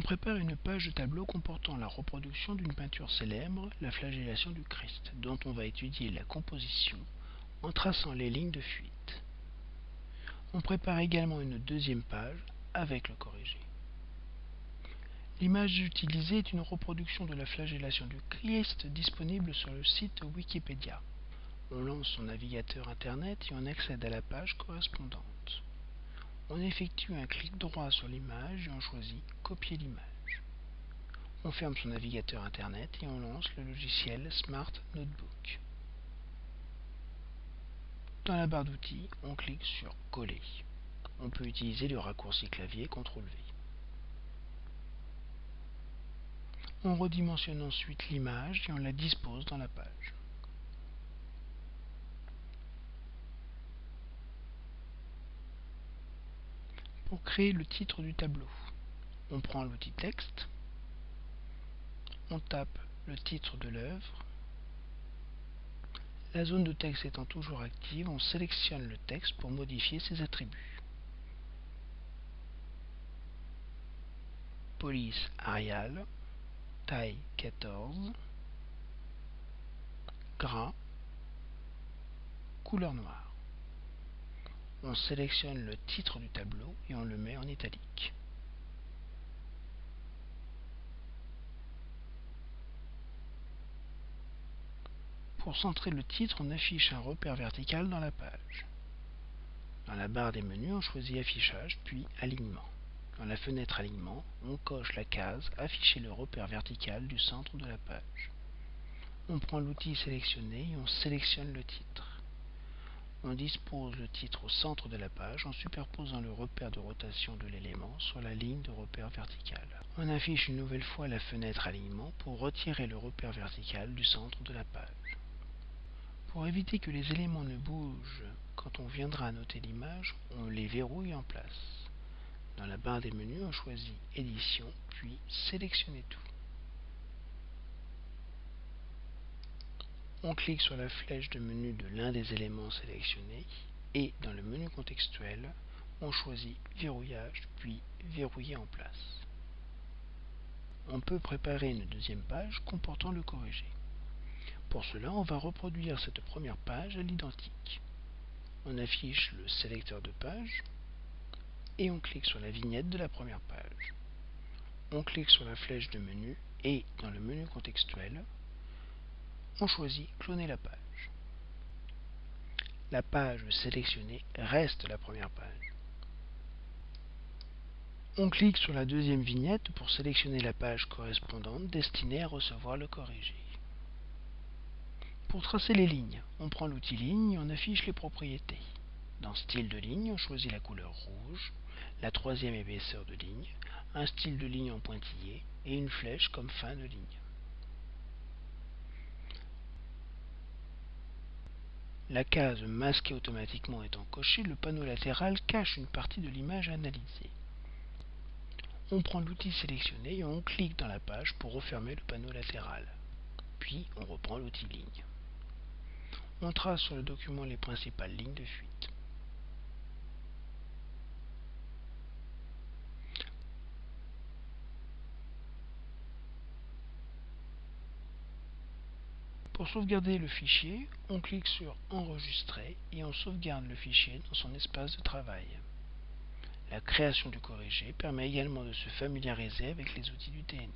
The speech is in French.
On prépare une page de tableau comportant la reproduction d'une peinture célèbre, la flagellation du Christ, dont on va étudier la composition en traçant les lignes de fuite. On prépare également une deuxième page avec le corrigé. L'image utilisée est une reproduction de la flagellation du Christ disponible sur le site Wikipédia. On lance son navigateur Internet et on accède à la page correspondante. On effectue un clic droit sur l'image et on choisit Copier l'image. On ferme son navigateur Internet et on lance le logiciel Smart Notebook. Dans la barre d'outils, on clique sur Coller. On peut utiliser le raccourci clavier CTRL V. On redimensionne ensuite l'image et on la dispose dans la page. Pour créer le titre du tableau, on prend l'outil texte, on tape le titre de l'œuvre, la zone de texte étant toujours active, on sélectionne le texte pour modifier ses attributs. Police Arial, taille 14, gras, couleur noire on sélectionne le titre du tableau et on le met en italique. Pour centrer le titre, on affiche un repère vertical dans la page. Dans la barre des menus, on choisit Affichage, puis Alignement. Dans la fenêtre Alignement, on coche la case Afficher le repère vertical du centre de la page. On prend l'outil sélectionné et on sélectionne le titre. On dispose le titre au centre de la page en superposant le repère de rotation de l'élément sur la ligne de repère vertical. On affiche une nouvelle fois la fenêtre alignement pour retirer le repère vertical du centre de la page. Pour éviter que les éléments ne bougent quand on viendra annoter l'image, on les verrouille en place. Dans la barre des menus, on choisit Édition, puis Sélectionner tout. On clique sur la flèche de menu de l'un des éléments sélectionnés et dans le menu contextuel, on choisit Verrouillage puis Verrouiller en place. On peut préparer une deuxième page comportant le corrigé. Pour cela, on va reproduire cette première page à l'identique. On affiche le sélecteur de page et on clique sur la vignette de la première page. On clique sur la flèche de menu et dans le menu contextuel, on choisit Cloner la page. La page sélectionnée reste la première page. On clique sur la deuxième vignette pour sélectionner la page correspondante destinée à recevoir le corrigé. Pour tracer les lignes, on prend l'outil ligne et on affiche les propriétés. Dans style de ligne, on choisit la couleur rouge, la troisième épaisseur de ligne, un style de ligne en pointillé et une flèche comme fin de ligne. La case masquée automatiquement étant cochée, le panneau latéral cache une partie de l'image analysée. On prend l'outil sélectionné et on clique dans la page pour refermer le panneau latéral. Puis on reprend l'outil ligne. On trace sur le document les principales lignes de fuite. Pour sauvegarder le fichier, on clique sur Enregistrer et on sauvegarde le fichier dans son espace de travail. La création du corrigé permet également de se familiariser avec les outils du TNI.